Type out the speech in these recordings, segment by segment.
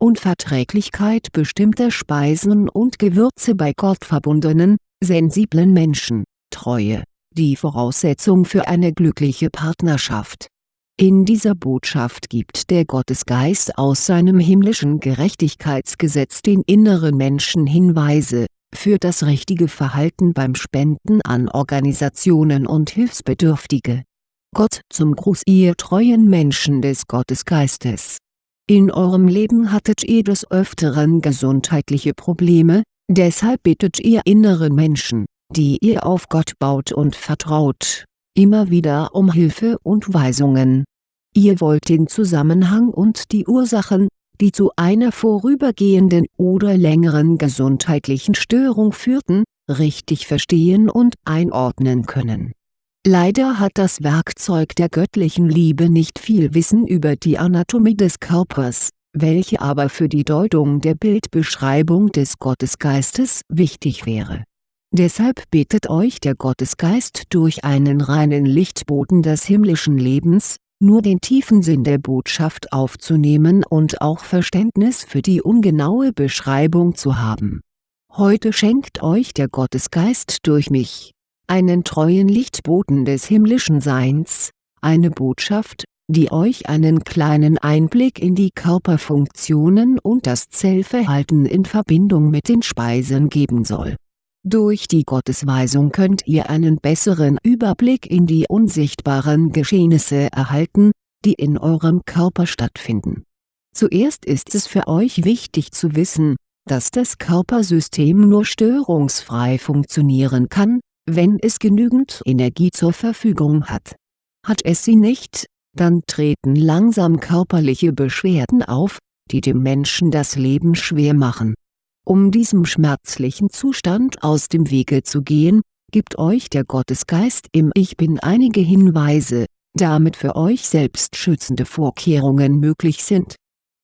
Unverträglichkeit bestimmter Speisen und Gewürze bei gottverbundenen, sensiblen Menschen, Treue, die Voraussetzung für eine glückliche Partnerschaft. In dieser Botschaft gibt der Gottesgeist aus seinem himmlischen Gerechtigkeitsgesetz den inneren Menschen Hinweise, für das richtige Verhalten beim Spenden an Organisationen und Hilfsbedürftige. Gott zum Gruß ihr treuen Menschen des Gottesgeistes. In eurem Leben hattet ihr des Öfteren gesundheitliche Probleme, deshalb bittet ihr inneren Menschen, die ihr auf Gott baut und vertraut, immer wieder um Hilfe und Weisungen. Ihr wollt den Zusammenhang und die Ursachen, die zu einer vorübergehenden oder längeren gesundheitlichen Störung führten, richtig verstehen und einordnen können. Leider hat das Werkzeug der göttlichen Liebe nicht viel Wissen über die Anatomie des Körpers, welche aber für die Deutung der Bildbeschreibung des Gottesgeistes wichtig wäre. Deshalb bittet euch der Gottesgeist durch einen reinen Lichtboten des himmlischen Lebens, nur den tiefen Sinn der Botschaft aufzunehmen und auch Verständnis für die ungenaue Beschreibung zu haben. Heute schenkt euch der Gottesgeist durch mich, einen treuen Lichtboten des himmlischen Seins, eine Botschaft, die euch einen kleinen Einblick in die Körperfunktionen und das Zellverhalten in Verbindung mit den Speisen geben soll durch die Gottesweisung könnt ihr einen besseren Überblick in die unsichtbaren Geschehnisse erhalten, die in eurem Körper stattfinden. Zuerst ist es für euch wichtig zu wissen, dass das Körpersystem nur störungsfrei funktionieren kann, wenn es genügend Energie zur Verfügung hat. Hat es sie nicht, dann treten langsam körperliche Beschwerden auf, die dem Menschen das Leben schwer machen um diesem schmerzlichen Zustand aus dem Wege zu gehen, gibt euch der Gottesgeist im Ich Bin einige Hinweise, damit für euch selbst schützende Vorkehrungen möglich sind.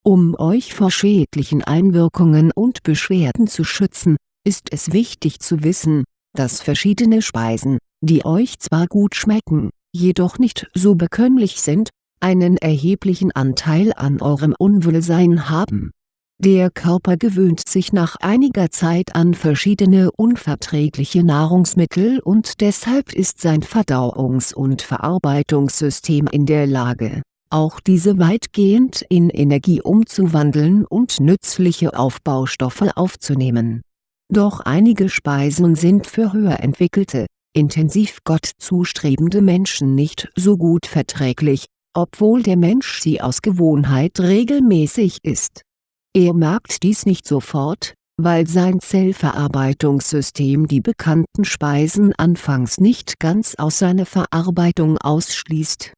Um euch vor schädlichen Einwirkungen und Beschwerden zu schützen, ist es wichtig zu wissen, dass verschiedene Speisen, die euch zwar gut schmecken, jedoch nicht so bekömmlich sind, einen erheblichen Anteil an eurem Unwohlsein haben der Körper gewöhnt sich nach einiger Zeit an verschiedene unverträgliche Nahrungsmittel und deshalb ist sein Verdauungs- und Verarbeitungssystem in der Lage, auch diese weitgehend in Energie umzuwandeln und nützliche Aufbaustoffe aufzunehmen. Doch einige Speisen sind für höher entwickelte, intensiv Gott zustrebende Menschen nicht so gut verträglich, obwohl der Mensch sie aus Gewohnheit regelmäßig isst er merkt dies nicht sofort, weil sein Zellverarbeitungssystem die bekannten Speisen anfangs nicht ganz aus seiner Verarbeitung ausschließt.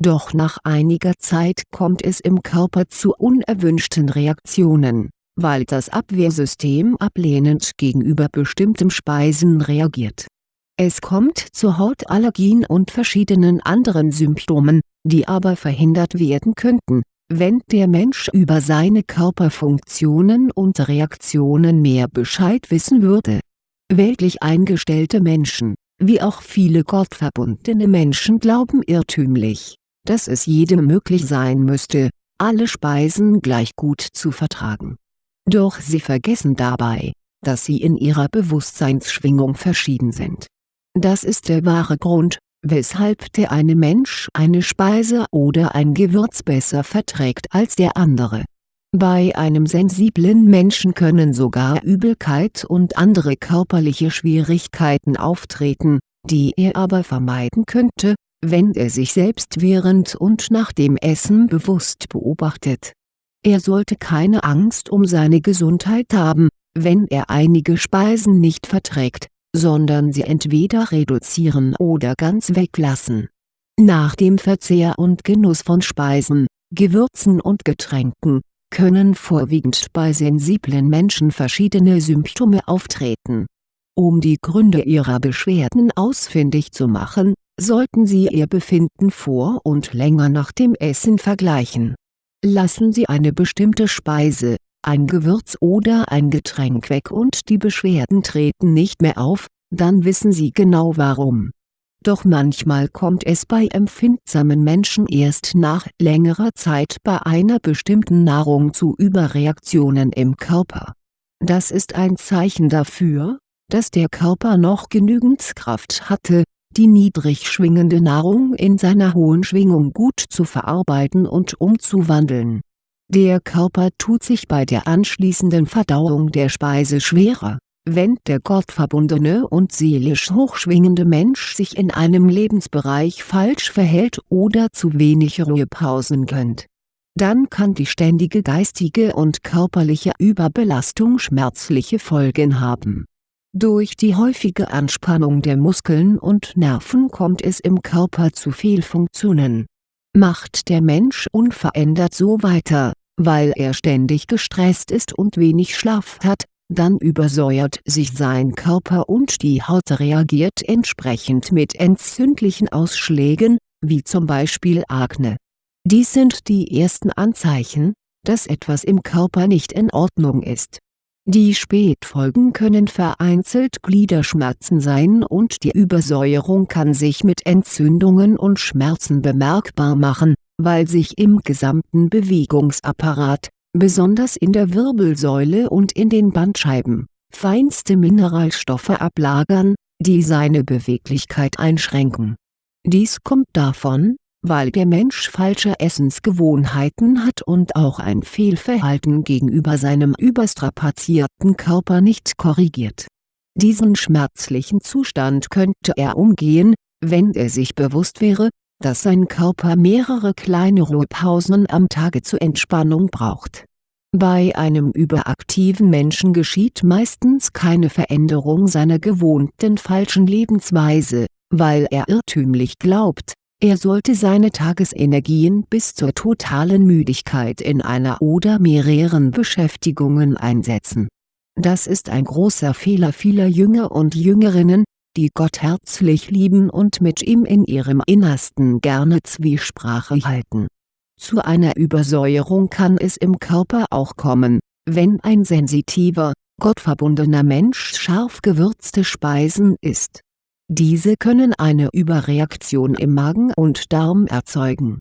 Doch nach einiger Zeit kommt es im Körper zu unerwünschten Reaktionen, weil das Abwehrsystem ablehnend gegenüber bestimmten Speisen reagiert. Es kommt zu Hautallergien und verschiedenen anderen Symptomen, die aber verhindert werden könnten, wenn der Mensch über seine Körperfunktionen und Reaktionen mehr Bescheid wissen würde. Weltlich eingestellte Menschen, wie auch viele gottverbundene Menschen glauben irrtümlich, dass es jedem möglich sein müsste, alle Speisen gleich gut zu vertragen. Doch sie vergessen dabei, dass sie in ihrer Bewusstseinsschwingung verschieden sind. Das ist der wahre Grund, weshalb der eine Mensch eine Speise oder ein Gewürz besser verträgt als der andere. Bei einem sensiblen Menschen können sogar Übelkeit und andere körperliche Schwierigkeiten auftreten, die er aber vermeiden könnte, wenn er sich selbst während und nach dem Essen bewusst beobachtet. Er sollte keine Angst um seine Gesundheit haben, wenn er einige Speisen nicht verträgt, sondern sie entweder reduzieren oder ganz weglassen. Nach dem Verzehr und Genuss von Speisen, Gewürzen und Getränken, können vorwiegend bei sensiblen Menschen verschiedene Symptome auftreten. Um die Gründe ihrer Beschwerden ausfindig zu machen, sollten Sie Ihr Befinden vor und länger nach dem Essen vergleichen. Lassen Sie eine bestimmte Speise, ein Gewürz oder ein Getränk weg und die Beschwerden treten nicht mehr auf, dann wissen Sie genau warum. Doch manchmal kommt es bei empfindsamen Menschen erst nach längerer Zeit bei einer bestimmten Nahrung zu Überreaktionen im Körper. Das ist ein Zeichen dafür, dass der Körper noch genügend Kraft hatte, die niedrig schwingende Nahrung in seiner hohen Schwingung gut zu verarbeiten und umzuwandeln. Der Körper tut sich bei der anschließenden Verdauung der Speise schwerer wenn der gottverbundene und seelisch hochschwingende Mensch sich in einem Lebensbereich falsch verhält oder zu wenig Ruhepausen gönnt. Dann kann die ständige geistige und körperliche Überbelastung schmerzliche Folgen haben. Durch die häufige Anspannung der Muskeln und Nerven kommt es im Körper zu Fehlfunktionen. Macht der Mensch unverändert so weiter, weil er ständig gestresst ist und wenig Schlaf hat, dann übersäuert sich sein Körper und die Haut reagiert entsprechend mit entzündlichen Ausschlägen, wie zum Beispiel Akne. Dies sind die ersten Anzeichen, dass etwas im Körper nicht in Ordnung ist. Die Spätfolgen können vereinzelt Gliederschmerzen sein und die Übersäuerung kann sich mit Entzündungen und Schmerzen bemerkbar machen, weil sich im gesamten Bewegungsapparat besonders in der Wirbelsäule und in den Bandscheiben, feinste Mineralstoffe ablagern, die seine Beweglichkeit einschränken. Dies kommt davon, weil der Mensch falsche Essensgewohnheiten hat und auch ein Fehlverhalten gegenüber seinem überstrapazierten Körper nicht korrigiert. Diesen schmerzlichen Zustand könnte er umgehen, wenn er sich bewusst wäre, dass sein Körper mehrere kleine Ruhepausen am Tage zur Entspannung braucht. Bei einem überaktiven Menschen geschieht meistens keine Veränderung seiner gewohnten falschen Lebensweise, weil er irrtümlich glaubt, er sollte seine Tagesenergien bis zur totalen Müdigkeit in einer oder mehreren Beschäftigungen einsetzen. Das ist ein großer Fehler vieler Jünger und Jüngerinnen, die Gott herzlich lieben und mit ihm in ihrem Innersten gerne Zwiesprache halten. Zu einer Übersäuerung kann es im Körper auch kommen, wenn ein sensitiver, gottverbundener Mensch scharf gewürzte Speisen isst. Diese können eine Überreaktion im Magen und Darm erzeugen.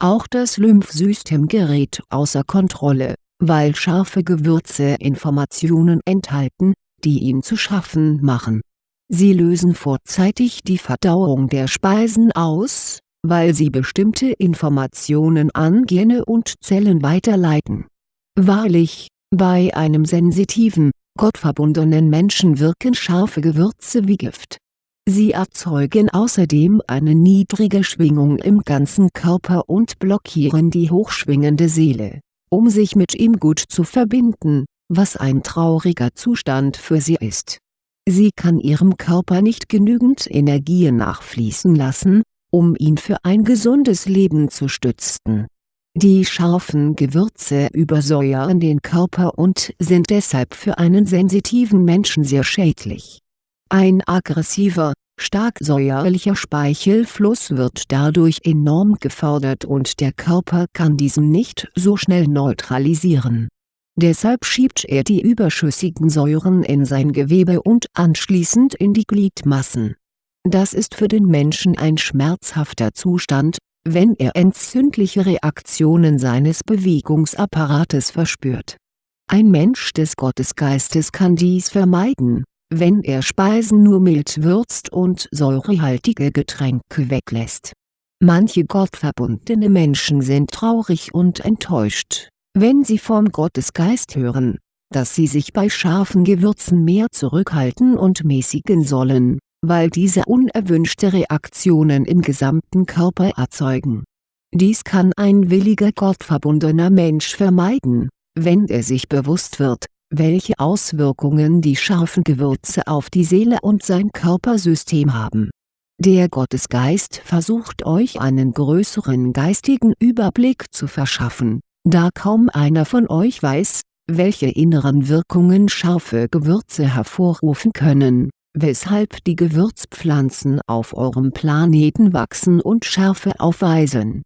Auch das Lymphsystem gerät außer Kontrolle, weil scharfe Gewürze Informationen enthalten, die ihm zu schaffen machen Sie lösen vorzeitig die Verdauung der Speisen aus, weil sie bestimmte Informationen an Gene und Zellen weiterleiten. Wahrlich, bei einem sensitiven, gottverbundenen Menschen wirken scharfe Gewürze wie Gift. Sie erzeugen außerdem eine niedrige Schwingung im ganzen Körper und blockieren die hochschwingende Seele, um sich mit ihm gut zu verbinden, was ein trauriger Zustand für sie ist Sie kann ihrem Körper nicht genügend Energie nachfließen lassen, um ihn für ein gesundes Leben zu stützen. Die scharfen Gewürze übersäuern den Körper und sind deshalb für einen sensitiven Menschen sehr schädlich. Ein aggressiver, stark säuerlicher Speichelfluss wird dadurch enorm gefördert und der Körper kann diesen nicht so schnell neutralisieren Deshalb schiebt er die überschüssigen Säuren in sein Gewebe und anschließend in die Gliedmassen. Das ist für den Menschen ein schmerzhafter Zustand, wenn er entzündliche Reaktionen seines Bewegungsapparates verspürt. Ein Mensch des Gottesgeistes kann dies vermeiden, wenn er Speisen nur mild würzt und säurehaltige Getränke weglässt. Manche gottverbundene Menschen sind traurig und enttäuscht wenn sie vom Gottesgeist hören, dass sie sich bei scharfen Gewürzen mehr zurückhalten und mäßigen sollen, weil diese unerwünschte Reaktionen im gesamten Körper erzeugen. Dies kann ein williger gottverbundener Mensch vermeiden, wenn er sich bewusst wird, welche Auswirkungen die scharfen Gewürze auf die Seele und sein Körpersystem haben. Der Gottesgeist versucht euch einen größeren geistigen Überblick zu verschaffen da kaum einer von euch weiß, welche inneren Wirkungen scharfe Gewürze hervorrufen können, weshalb die Gewürzpflanzen auf eurem Planeten wachsen und Schärfe aufweisen.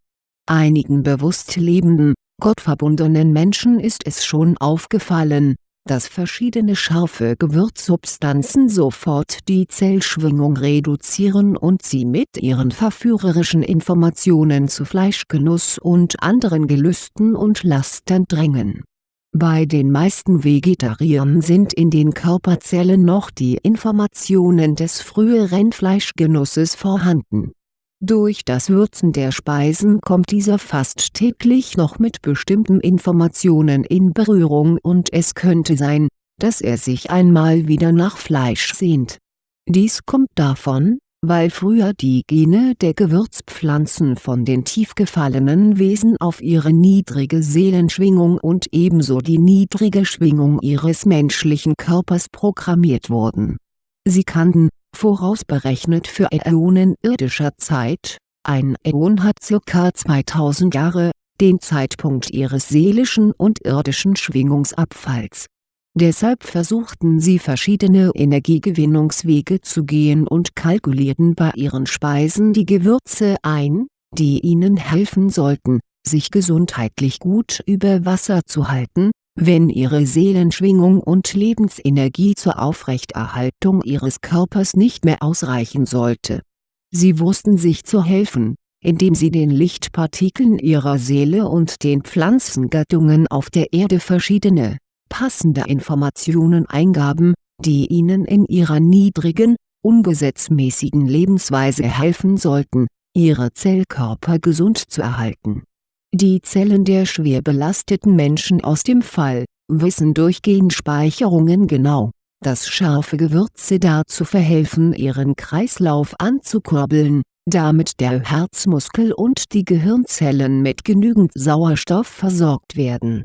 Einigen bewusst lebenden, gottverbundenen Menschen ist es schon aufgefallen, dass verschiedene scharfe Gewürzsubstanzen sofort die Zellschwingung reduzieren und sie mit ihren verführerischen Informationen zu Fleischgenuss und anderen Gelüsten und Lastern drängen. Bei den meisten Vegetariern sind in den Körperzellen noch die Informationen des früheren Fleischgenusses vorhanden durch das Würzen der Speisen kommt dieser fast täglich noch mit bestimmten Informationen in Berührung und es könnte sein, dass er sich einmal wieder nach Fleisch sehnt. Dies kommt davon, weil früher die Gene der Gewürzpflanzen von den tief gefallenen Wesen auf ihre niedrige Seelenschwingung und ebenso die niedrige Schwingung ihres menschlichen Körpers programmiert wurden. Sie kannten, vorausberechnet für Äonen irdischer Zeit, ein Äon hat ca. 2000 Jahre, den Zeitpunkt ihres seelischen und irdischen Schwingungsabfalls. Deshalb versuchten sie verschiedene Energiegewinnungswege zu gehen und kalkulierten bei ihren Speisen die Gewürze ein, die ihnen helfen sollten, sich gesundheitlich gut über Wasser zu halten, wenn ihre Seelenschwingung und Lebensenergie zur Aufrechterhaltung ihres Körpers nicht mehr ausreichen sollte. Sie wussten sich zu helfen, indem sie den Lichtpartikeln ihrer Seele und den Pflanzengattungen auf der Erde verschiedene, passende Informationen eingaben, die ihnen in ihrer niedrigen, ungesetzmäßigen Lebensweise helfen sollten, ihre Zellkörper gesund zu erhalten die Zellen der schwer belasteten Menschen aus dem Fall, wissen durch Genspeicherungen genau, dass scharfe Gewürze dazu verhelfen ihren Kreislauf anzukurbeln, damit der Herzmuskel und die Gehirnzellen mit genügend Sauerstoff versorgt werden.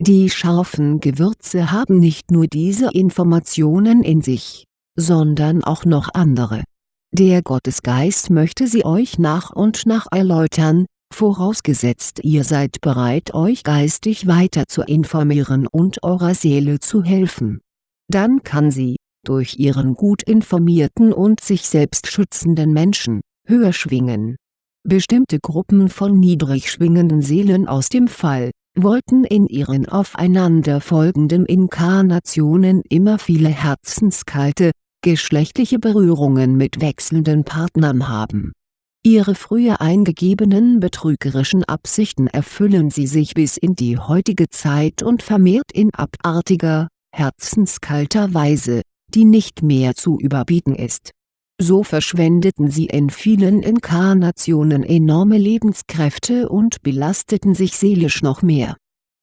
Die scharfen Gewürze haben nicht nur diese Informationen in sich, sondern auch noch andere. Der Gottesgeist möchte sie euch nach und nach erläutern, vorausgesetzt ihr seid bereit euch geistig weiter zu informieren und eurer Seele zu helfen. Dann kann sie, durch ihren gut informierten und sich selbst schützenden Menschen, höher schwingen. Bestimmte Gruppen von niedrig schwingenden Seelen aus dem Fall, wollten in ihren aufeinanderfolgenden Inkarnationen immer viele herzenskalte, geschlechtliche Berührungen mit wechselnden Partnern haben Ihre früher eingegebenen betrügerischen Absichten erfüllen sie sich bis in die heutige Zeit und vermehrt in abartiger, herzenskalter Weise, die nicht mehr zu überbieten ist. So verschwendeten sie in vielen Inkarnationen enorme Lebenskräfte und belasteten sich seelisch noch mehr.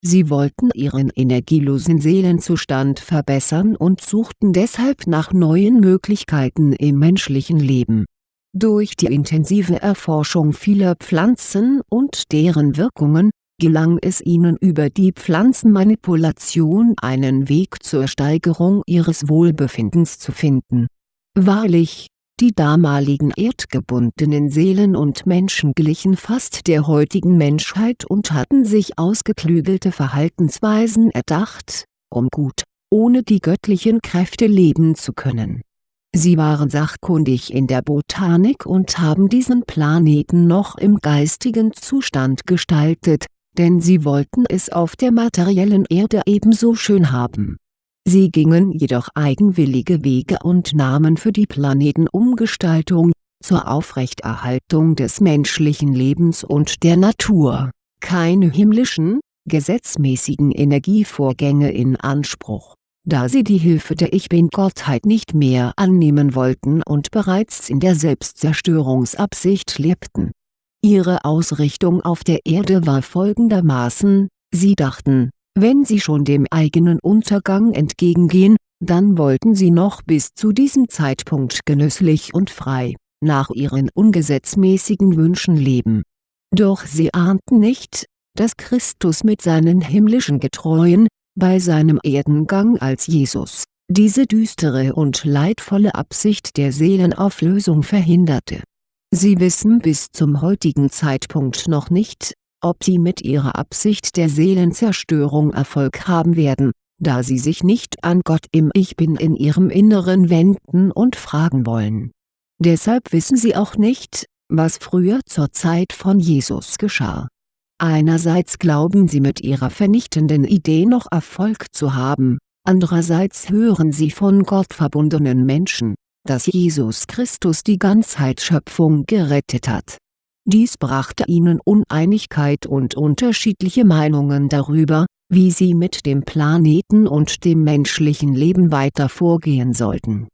Sie wollten ihren energielosen Seelenzustand verbessern und suchten deshalb nach neuen Möglichkeiten im menschlichen Leben durch die intensive Erforschung vieler Pflanzen und deren Wirkungen, gelang es ihnen über die Pflanzenmanipulation einen Weg zur Steigerung ihres Wohlbefindens zu finden. Wahrlich, die damaligen erdgebundenen Seelen und Menschen glichen fast der heutigen Menschheit und hatten sich ausgeklügelte Verhaltensweisen erdacht, um gut, ohne die göttlichen Kräfte leben zu können Sie waren sachkundig in der Botanik und haben diesen Planeten noch im geistigen Zustand gestaltet, denn sie wollten es auf der materiellen Erde ebenso schön haben. Sie gingen jedoch eigenwillige Wege und nahmen für die Planetenumgestaltung, zur Aufrechterhaltung des menschlichen Lebens und der Natur, keine himmlischen, gesetzmäßigen Energievorgänge in Anspruch da sie die Hilfe der Ich Bin-Gottheit nicht mehr annehmen wollten und bereits in der Selbstzerstörungsabsicht lebten. Ihre Ausrichtung auf der Erde war folgendermaßen, sie dachten, wenn sie schon dem eigenen Untergang entgegengehen, dann wollten sie noch bis zu diesem Zeitpunkt genüsslich und frei, nach ihren ungesetzmäßigen Wünschen leben. Doch sie ahnten nicht, dass Christus mit seinen himmlischen Getreuen, bei seinem Erdengang als Jesus, diese düstere und leidvolle Absicht der Seelenauflösung verhinderte. Sie wissen bis zum heutigen Zeitpunkt noch nicht, ob sie mit ihrer Absicht der Seelenzerstörung Erfolg haben werden, da sie sich nicht an Gott im Ich Bin in ihrem Inneren wenden und fragen wollen. Deshalb wissen sie auch nicht, was früher zur Zeit von Jesus geschah Einerseits glauben sie mit ihrer vernichtenden Idee noch Erfolg zu haben, andererseits hören sie von Gott verbundenen Menschen, dass Jesus Christus die Ganzheitsschöpfung gerettet hat. Dies brachte ihnen Uneinigkeit und unterschiedliche Meinungen darüber, wie sie mit dem Planeten und dem menschlichen Leben weiter vorgehen sollten.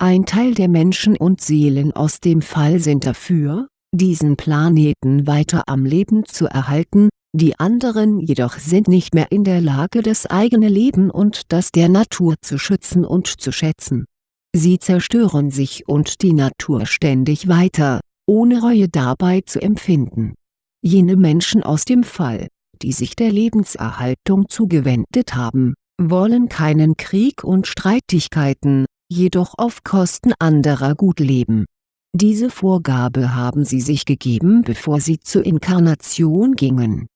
Ein Teil der Menschen und Seelen aus dem Fall sind dafür, diesen Planeten weiter am Leben zu erhalten, die anderen jedoch sind nicht mehr in der Lage das eigene Leben und das der Natur zu schützen und zu schätzen. Sie zerstören sich und die Natur ständig weiter, ohne Reue dabei zu empfinden. Jene Menschen aus dem Fall, die sich der Lebenserhaltung zugewendet haben, wollen keinen Krieg und Streitigkeiten, jedoch auf Kosten anderer gut leben. Diese Vorgabe haben sie sich gegeben bevor sie zur Inkarnation gingen.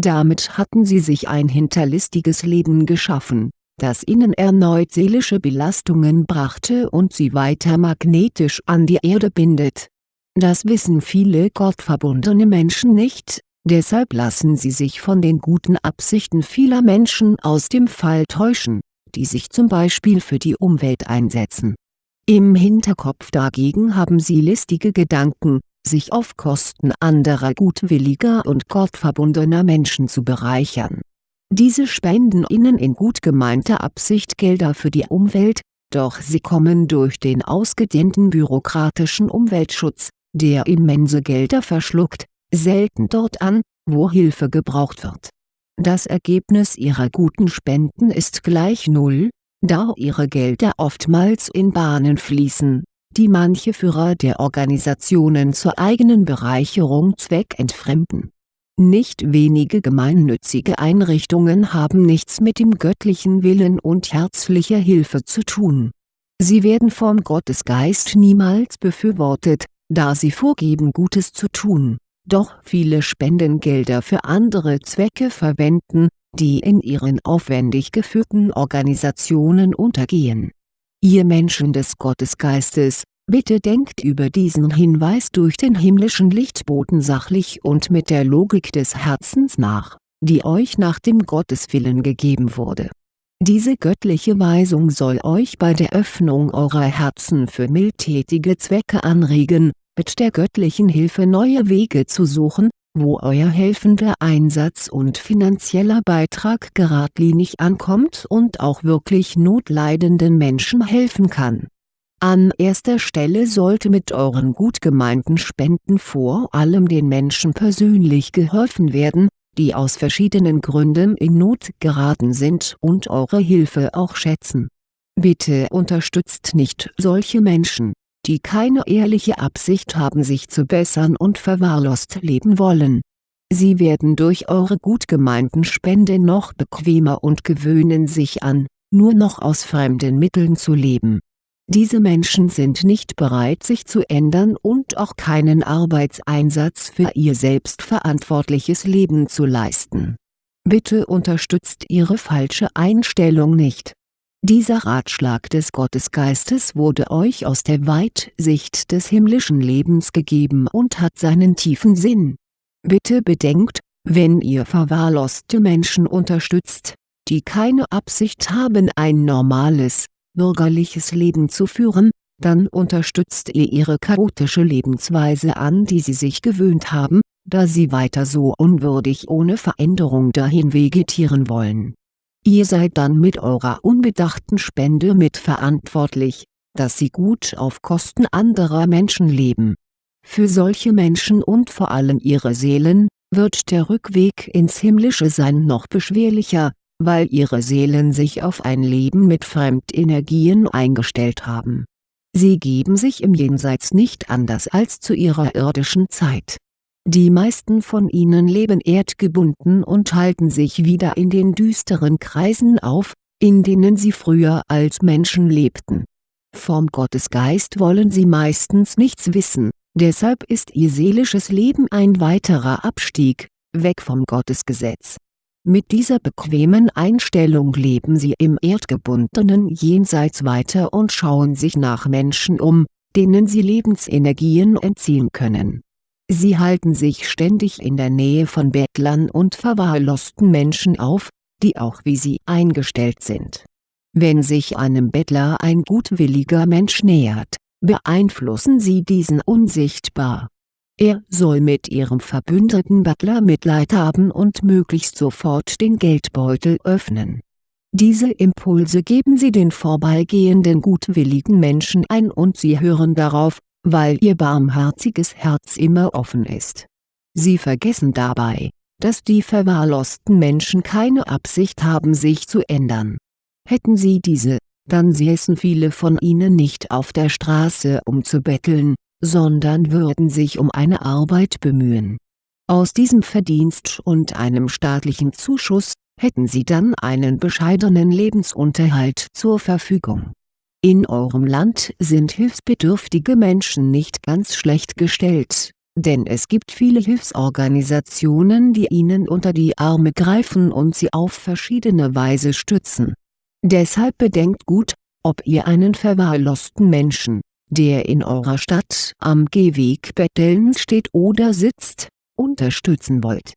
Damit hatten sie sich ein hinterlistiges Leben geschaffen, das ihnen erneut seelische Belastungen brachte und sie weiter magnetisch an die Erde bindet. Das wissen viele gottverbundene Menschen nicht, deshalb lassen sie sich von den guten Absichten vieler Menschen aus dem Fall täuschen, die sich zum Beispiel für die Umwelt einsetzen. Im Hinterkopf dagegen haben sie listige Gedanken, sich auf Kosten anderer gutwilliger und gottverbundener Menschen zu bereichern. Diese spenden ihnen in gut gemeinter Absicht Gelder für die Umwelt, doch sie kommen durch den ausgedehnten bürokratischen Umweltschutz, der immense Gelder verschluckt, selten dort an, wo Hilfe gebraucht wird. Das Ergebnis ihrer guten Spenden ist gleich Null, da ihre Gelder oftmals in Bahnen fließen, die manche Führer der Organisationen zur eigenen Bereicherung zweckentfremden. Nicht wenige gemeinnützige Einrichtungen haben nichts mit dem göttlichen Willen und herzlicher Hilfe zu tun. Sie werden vom Gottesgeist niemals befürwortet, da sie vorgeben Gutes zu tun, doch viele Spendengelder für andere Zwecke verwenden, die in ihren aufwendig geführten Organisationen untergehen. Ihr Menschen des Gottesgeistes, bitte denkt über diesen Hinweis durch den himmlischen Lichtboten sachlich und mit der Logik des Herzens nach, die euch nach dem Gotteswillen gegeben wurde diese göttliche Weisung soll euch bei der Öffnung eurer Herzen für mildtätige Zwecke anregen, mit der göttlichen Hilfe neue Wege zu suchen, wo euer helfender Einsatz und finanzieller Beitrag geradlinig ankommt und auch wirklich notleidenden Menschen helfen kann. An erster Stelle sollte mit euren gut gemeinten Spenden vor allem den Menschen persönlich geholfen werden, die aus verschiedenen Gründen in Not geraten sind und eure Hilfe auch schätzen. Bitte unterstützt nicht solche Menschen, die keine ehrliche Absicht haben sich zu bessern und verwahrlost leben wollen. Sie werden durch eure gut gemeinten Spenden noch bequemer und gewöhnen sich an, nur noch aus fremden Mitteln zu leben diese Menschen sind nicht bereit sich zu ändern und auch keinen Arbeitseinsatz für ihr selbstverantwortliches Leben zu leisten. Bitte unterstützt ihre falsche Einstellung nicht. Dieser Ratschlag des Gottesgeistes wurde euch aus der Weitsicht des himmlischen Lebens gegeben und hat seinen tiefen Sinn. Bitte bedenkt, wenn ihr verwahrloste Menschen unterstützt, die keine Absicht haben ein normales, bürgerliches Leben zu führen, dann unterstützt ihr ihre chaotische Lebensweise an die sie sich gewöhnt haben, da sie weiter so unwürdig ohne Veränderung dahin vegetieren wollen. Ihr seid dann mit eurer unbedachten Spende mitverantwortlich, dass sie gut auf Kosten anderer Menschen leben. Für solche Menschen und vor allem ihre Seelen, wird der Rückweg ins himmlische Sein noch beschwerlicher, weil ihre Seelen sich auf ein Leben mit Fremdenergien eingestellt haben. Sie geben sich im Jenseits nicht anders als zu ihrer irdischen Zeit. Die meisten von ihnen leben erdgebunden und halten sich wieder in den düsteren Kreisen auf, in denen sie früher als Menschen lebten. Vom Gottesgeist wollen sie meistens nichts wissen, deshalb ist ihr seelisches Leben ein weiterer Abstieg, weg vom Gottesgesetz mit dieser bequemen Einstellung leben sie im erdgebundenen Jenseits weiter und schauen sich nach Menschen um, denen sie Lebensenergien entziehen können. Sie halten sich ständig in der Nähe von Bettlern und verwahrlosten Menschen auf, die auch wie sie eingestellt sind. Wenn sich einem Bettler ein gutwilliger Mensch nähert, beeinflussen sie diesen unsichtbar. Er soll mit ihrem verbündeten Butler Mitleid haben und möglichst sofort den Geldbeutel öffnen. Diese Impulse geben sie den vorbeigehenden gutwilligen Menschen ein und sie hören darauf, weil ihr barmherziges Herz immer offen ist. Sie vergessen dabei, dass die verwahrlosten Menschen keine Absicht haben sich zu ändern. Hätten sie diese, dann säßen viele von ihnen nicht auf der Straße um zu betteln, sondern würden sich um eine Arbeit bemühen. Aus diesem Verdienst und einem staatlichen Zuschuss, hätten sie dann einen bescheidenen Lebensunterhalt zur Verfügung. In eurem Land sind hilfsbedürftige Menschen nicht ganz schlecht gestellt, denn es gibt viele Hilfsorganisationen die ihnen unter die Arme greifen und sie auf verschiedene Weise stützen. Deshalb bedenkt gut, ob ihr einen verwahrlosten Menschen, der in eurer Stadt am Gehweg bettelnd steht oder sitzt, unterstützen wollt.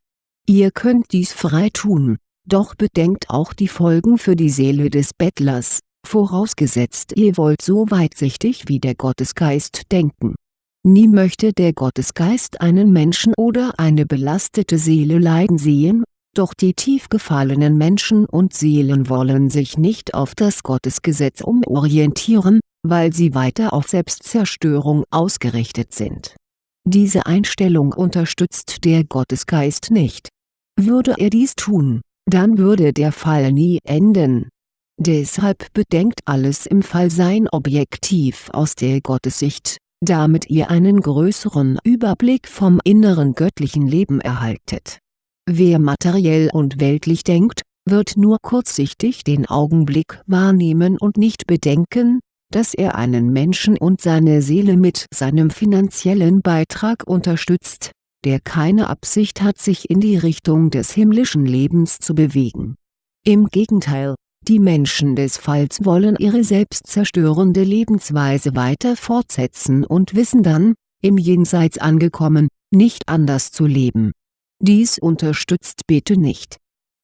Ihr könnt dies frei tun, doch bedenkt auch die Folgen für die Seele des Bettlers, vorausgesetzt ihr wollt so weitsichtig wie der Gottesgeist denken. Nie möchte der Gottesgeist einen Menschen oder eine belastete Seele leiden sehen, doch die tief gefallenen Menschen und Seelen wollen sich nicht auf das Gottesgesetz umorientieren, weil sie weiter auf Selbstzerstörung ausgerichtet sind. Diese Einstellung unterstützt der Gottesgeist nicht. Würde er dies tun, dann würde der Fall nie enden. Deshalb bedenkt alles im Fallsein objektiv aus der Gottessicht, damit ihr einen größeren Überblick vom inneren göttlichen Leben erhaltet. Wer materiell und weltlich denkt, wird nur kurzsichtig den Augenblick wahrnehmen und nicht bedenken, dass er einen Menschen und seine Seele mit seinem finanziellen Beitrag unterstützt, der keine Absicht hat sich in die Richtung des himmlischen Lebens zu bewegen. Im Gegenteil, die Menschen des Falls wollen ihre selbstzerstörende Lebensweise weiter fortsetzen und wissen dann, im Jenseits angekommen, nicht anders zu leben. Dies unterstützt bitte nicht.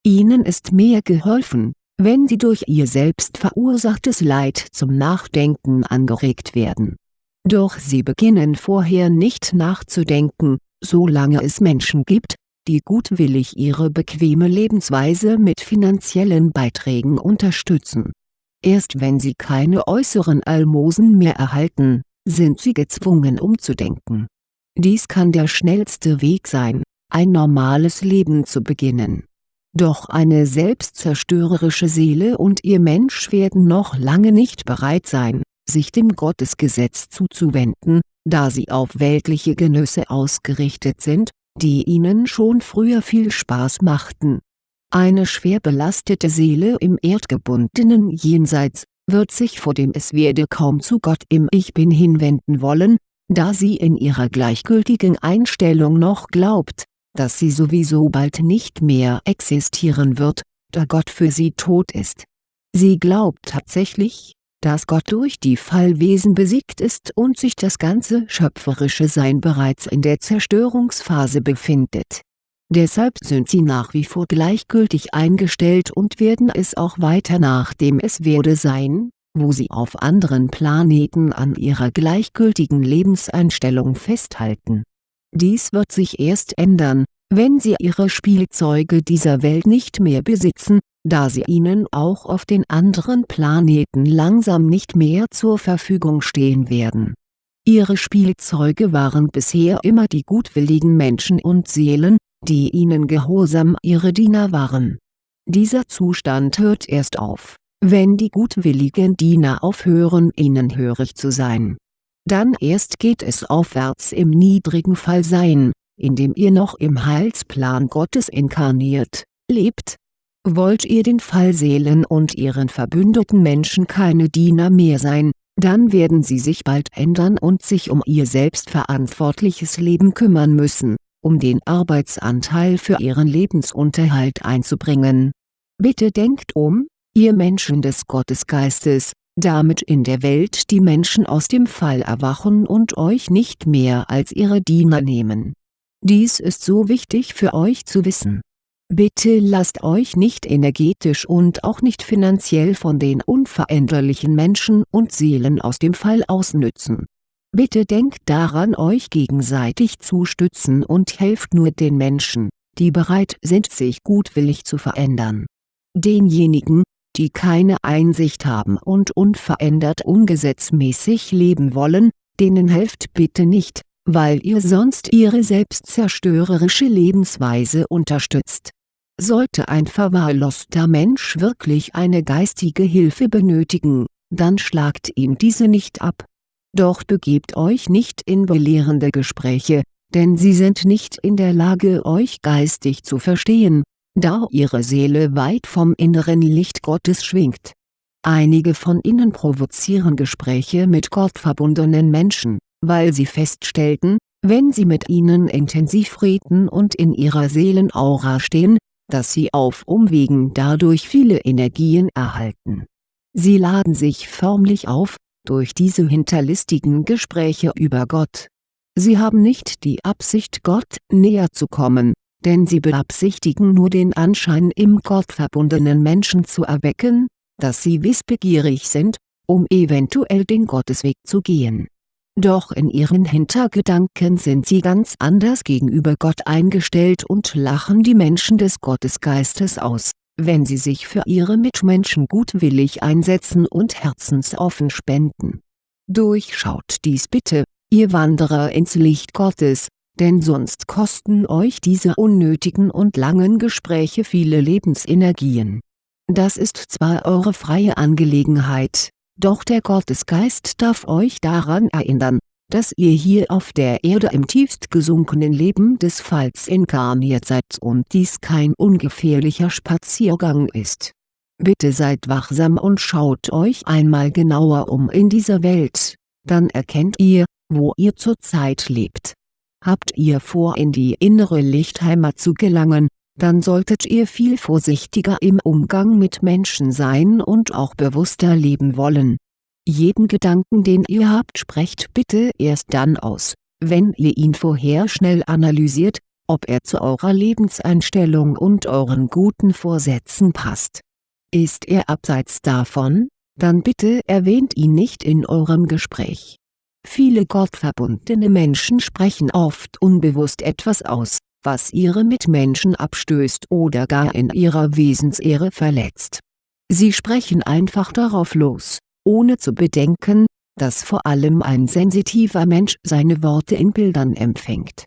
Ihnen ist mehr geholfen, wenn sie durch ihr selbst verursachtes Leid zum Nachdenken angeregt werden. Doch sie beginnen vorher nicht nachzudenken, solange es Menschen gibt, die gutwillig ihre bequeme Lebensweise mit finanziellen Beiträgen unterstützen. Erst wenn sie keine äußeren Almosen mehr erhalten, sind sie gezwungen umzudenken. Dies kann der schnellste Weg sein, ein normales Leben zu beginnen doch eine selbstzerstörerische Seele und ihr Mensch werden noch lange nicht bereit sein, sich dem Gottesgesetz zuzuwenden, da sie auf weltliche Genüsse ausgerichtet sind, die ihnen schon früher viel Spaß machten. Eine schwer belastete Seele im erdgebundenen Jenseits, wird sich vor dem Es werde kaum zu Gott im Ich Bin hinwenden wollen, da sie in ihrer gleichgültigen Einstellung noch glaubt, dass sie sowieso bald nicht mehr existieren wird, da Gott für sie tot ist. Sie glaubt tatsächlich, dass Gott durch die Fallwesen besiegt ist und sich das ganze schöpferische Sein bereits in der Zerstörungsphase befindet. Deshalb sind sie nach wie vor gleichgültig eingestellt und werden es auch weiter nachdem es werde sein, wo sie auf anderen Planeten an ihrer gleichgültigen Lebenseinstellung festhalten dies wird sich erst ändern, wenn sie ihre Spielzeuge dieser Welt nicht mehr besitzen, da sie ihnen auch auf den anderen Planeten langsam nicht mehr zur Verfügung stehen werden. Ihre Spielzeuge waren bisher immer die gutwilligen Menschen und Seelen, die ihnen gehorsam ihre Diener waren. Dieser Zustand hört erst auf, wenn die gutwilligen Diener aufhören ihnen hörig zu sein dann erst geht es aufwärts im niedrigen Fallsein, in dem ihr noch im Heilsplan Gottes inkarniert, lebt. Wollt ihr den Fallseelen und ihren verbündeten Menschen keine Diener mehr sein, dann werden sie sich bald ändern und sich um ihr selbstverantwortliches Leben kümmern müssen, um den Arbeitsanteil für ihren Lebensunterhalt einzubringen. Bitte denkt um, ihr Menschen des Gottesgeistes, damit in der Welt die Menschen aus dem Fall erwachen und euch nicht mehr als ihre Diener nehmen. Dies ist so wichtig für euch zu wissen Bitte lasst euch nicht energetisch und auch nicht finanziell von den unveränderlichen Menschen und Seelen aus dem Fall ausnützen. Bitte denkt daran euch gegenseitig zu stützen und helft nur den Menschen, die bereit sind sich gutwillig zu verändern. Denjenigen, die keine Einsicht haben und unverändert ungesetzmäßig leben wollen, denen helft bitte nicht, weil ihr sonst ihre selbstzerstörerische Lebensweise unterstützt sollte ein verwahrloster Mensch wirklich eine geistige Hilfe benötigen, dann schlagt ihm diese nicht ab. Doch begebt euch nicht in belehrende Gespräche, denn sie sind nicht in der Lage euch geistig zu verstehen, da ihre Seele weit vom inneren Licht Gottes schwingt. Einige von ihnen provozieren Gespräche mit gottverbundenen Menschen, weil sie feststellten, wenn sie mit ihnen intensiv reden und in ihrer Seelenaura stehen, dass sie auf Umwegen dadurch viele Energien erhalten. Sie laden sich förmlich auf, durch diese hinterlistigen Gespräche über Gott. Sie haben nicht die Absicht Gott näher zu kommen, denn sie beabsichtigen nur den Anschein im gottverbundenen Menschen zu erwecken, dass sie wissbegierig sind, um eventuell den Gottesweg zu gehen doch in ihren Hintergedanken sind sie ganz anders gegenüber Gott eingestellt und lachen die Menschen des Gottesgeistes aus, wenn sie sich für ihre Mitmenschen gutwillig einsetzen und herzensoffen spenden. Durchschaut dies bitte, ihr Wanderer ins Licht Gottes, denn sonst kosten euch diese unnötigen und langen Gespräche viele Lebensenergien. Das ist zwar eure freie Angelegenheit, doch der Gottesgeist darf euch daran erinnern, dass ihr hier auf der Erde im tiefst gesunkenen Leben des Falls inkarniert seid und dies kein ungefährlicher Spaziergang ist. Bitte seid wachsam und schaut euch einmal genauer um in dieser Welt, dann erkennt ihr, wo ihr zurzeit lebt. Habt ihr vor in die innere Lichtheimat zu gelangen, dann solltet ihr viel vorsichtiger im Umgang mit Menschen sein und auch bewusster leben wollen. Jeden Gedanken den ihr habt sprecht bitte erst dann aus, wenn ihr ihn vorher schnell analysiert, ob er zu eurer Lebenseinstellung und euren guten Vorsätzen passt. Ist er abseits davon, dann bitte erwähnt ihn nicht in eurem Gespräch. Viele gottverbundene Menschen sprechen oft unbewusst etwas aus, was ihre Mitmenschen abstößt oder gar in ihrer Wesensehre verletzt. Sie sprechen einfach darauf los, ohne zu bedenken, dass vor allem ein sensitiver Mensch seine Worte in Bildern empfängt.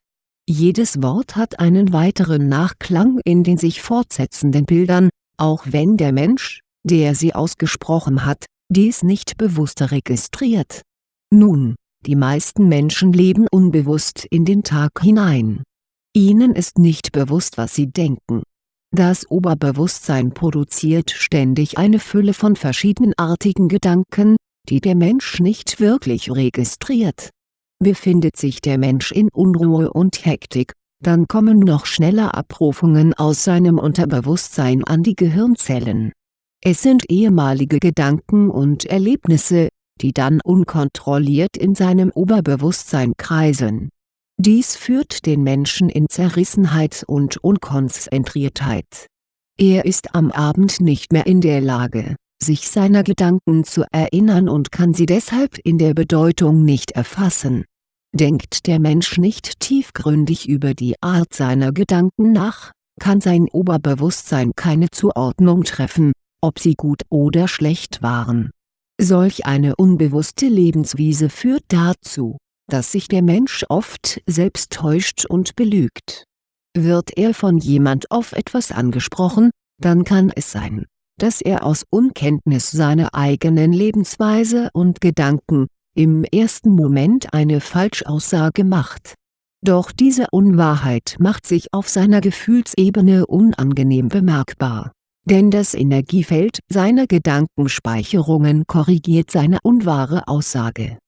Jedes Wort hat einen weiteren Nachklang in den sich fortsetzenden Bildern, auch wenn der Mensch, der sie ausgesprochen hat, dies nicht bewusst registriert. Nun, die meisten Menschen leben unbewusst in den Tag hinein Ihnen ist nicht bewusst was Sie denken. Das Oberbewusstsein produziert ständig eine Fülle von verschiedenartigen Gedanken, die der Mensch nicht wirklich registriert. Befindet sich der Mensch in Unruhe und Hektik, dann kommen noch schneller Abrufungen aus seinem Unterbewusstsein an die Gehirnzellen. Es sind ehemalige Gedanken und Erlebnisse, die dann unkontrolliert in seinem Oberbewusstsein kreiseln dies führt den Menschen in Zerrissenheit und Unkonzentriertheit. Er ist am Abend nicht mehr in der Lage, sich seiner Gedanken zu erinnern und kann sie deshalb in der Bedeutung nicht erfassen. Denkt der Mensch nicht tiefgründig über die Art seiner Gedanken nach, kann sein Oberbewusstsein keine Zuordnung treffen, ob sie gut oder schlecht waren. Solch eine unbewusste Lebenswiese führt dazu, dass sich der Mensch oft selbst täuscht und belügt. Wird er von jemand auf etwas angesprochen, dann kann es sein, dass er aus Unkenntnis seiner eigenen Lebensweise und Gedanken, im ersten Moment eine Falschaussage macht. Doch diese Unwahrheit macht sich auf seiner Gefühlsebene unangenehm bemerkbar, denn das Energiefeld seiner Gedankenspeicherungen korrigiert seine unwahre Aussage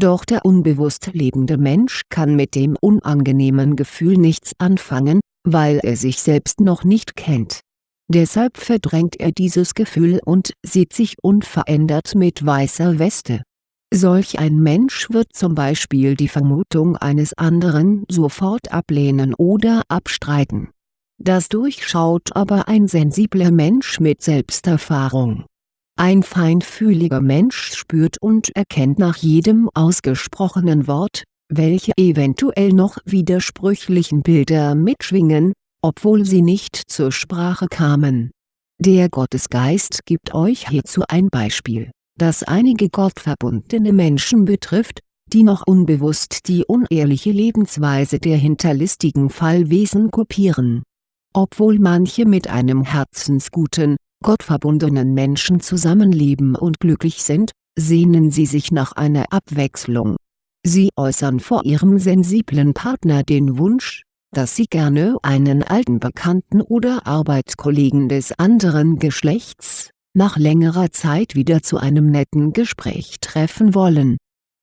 doch der unbewusst lebende Mensch kann mit dem unangenehmen Gefühl nichts anfangen, weil er sich selbst noch nicht kennt. Deshalb verdrängt er dieses Gefühl und sieht sich unverändert mit weißer Weste. Solch ein Mensch wird zum Beispiel die Vermutung eines anderen sofort ablehnen oder abstreiten. Das durchschaut aber ein sensibler Mensch mit Selbsterfahrung. Ein feinfühliger Mensch spürt und erkennt nach jedem ausgesprochenen Wort, welche eventuell noch widersprüchlichen Bilder mitschwingen, obwohl sie nicht zur Sprache kamen. Der Gottesgeist gibt euch hierzu ein Beispiel, das einige gottverbundene Menschen betrifft, die noch unbewusst die unehrliche Lebensweise der hinterlistigen Fallwesen kopieren. Obwohl manche mit einem herzensguten, gottverbundenen Menschen zusammenleben und glücklich sind, sehnen sie sich nach einer Abwechslung. Sie äußern vor ihrem sensiblen Partner den Wunsch, dass sie gerne einen alten Bekannten oder Arbeitskollegen des anderen Geschlechts, nach längerer Zeit wieder zu einem netten Gespräch treffen wollen.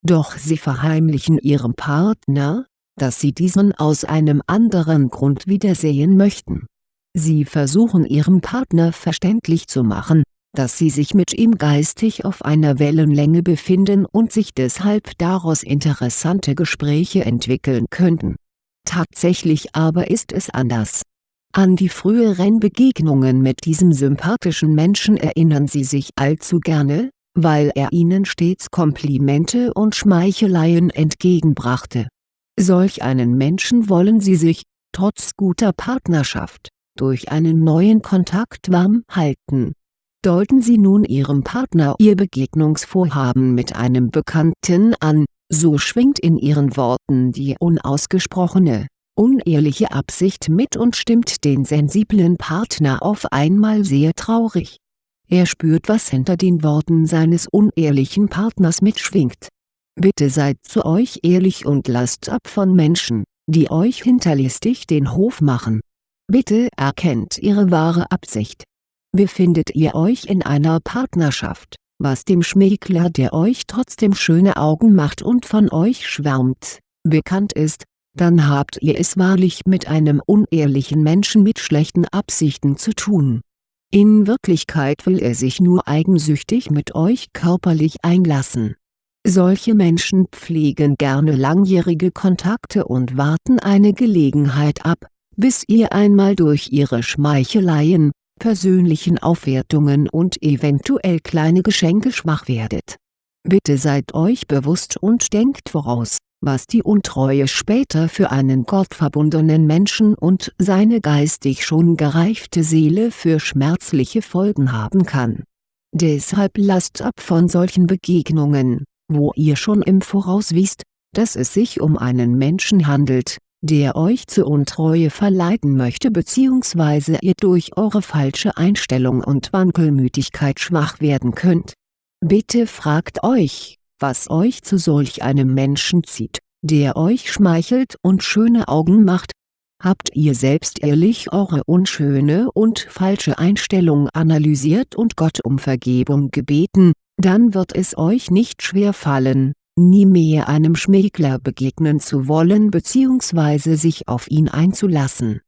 Doch sie verheimlichen ihrem Partner, dass sie diesen aus einem anderen Grund wiedersehen möchten Sie versuchen ihrem Partner verständlich zu machen, dass sie sich mit ihm geistig auf einer Wellenlänge befinden und sich deshalb daraus interessante Gespräche entwickeln könnten. Tatsächlich aber ist es anders. An die früheren Begegnungen mit diesem sympathischen Menschen erinnern sie sich allzu gerne, weil er ihnen stets Komplimente und Schmeicheleien entgegenbrachte. Solch einen Menschen wollen sie sich, trotz guter Partnerschaft, durch einen neuen Kontakt warm halten. Deuten Sie nun Ihrem Partner Ihr Begegnungsvorhaben mit einem Bekannten an, so schwingt in Ihren Worten die unausgesprochene, unehrliche Absicht mit und stimmt den sensiblen Partner auf einmal sehr traurig. Er spürt was hinter den Worten seines unehrlichen Partners mitschwingt. Bitte seid zu euch ehrlich und lasst ab von Menschen, die euch hinterlistig den Hof machen Bitte erkennt Ihre wahre Absicht. Befindet ihr euch in einer Partnerschaft, was dem Schmäkler der euch trotzdem schöne Augen macht und von euch schwärmt, bekannt ist, dann habt ihr es wahrlich mit einem unehrlichen Menschen mit schlechten Absichten zu tun. In Wirklichkeit will er sich nur eigensüchtig mit euch körperlich einlassen. Solche Menschen pflegen gerne langjährige Kontakte und warten eine Gelegenheit ab, bis ihr einmal durch ihre Schmeicheleien, persönlichen Aufwertungen und eventuell kleine Geschenke schwach werdet. Bitte seid euch bewusst und denkt voraus, was die Untreue später für einen gottverbundenen Menschen und seine geistig schon gereifte Seele für schmerzliche Folgen haben kann. Deshalb lasst ab von solchen Begegnungen, wo ihr schon im Voraus wisst, dass es sich um einen Menschen handelt, der euch zur Untreue verleiten möchte bzw. ihr durch eure falsche Einstellung und Wankelmütigkeit schwach werden könnt. Bitte fragt euch, was euch zu solch einem Menschen zieht, der euch schmeichelt und schöne Augen macht. Habt ihr selbst ehrlich eure unschöne und falsche Einstellung analysiert und Gott um Vergebung gebeten, dann wird es euch nicht schwer fallen, nie mehr einem Schmägler begegnen zu wollen bzw. sich auf ihn einzulassen.